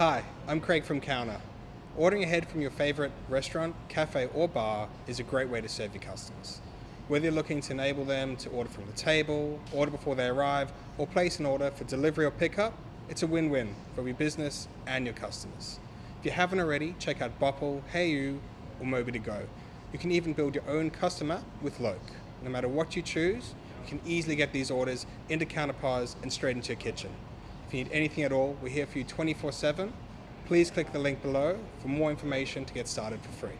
Hi, I'm Craig from Counter. Ordering ahead from your favorite restaurant, cafe, or bar is a great way to serve your customers. Whether you're looking to enable them to order from the table, order before they arrive, or place an order for delivery or pickup, it's a win-win for your business and your customers. If you haven't already, check out Bopple, HeyYou, or Mobi2Go. You can even build your own custom app with Loke. No matter what you choose, you can easily get these orders into Counter POS and straight into your kitchen. If you need anything at all, we're here for you 24-7. Please click the link below for more information to get started for free.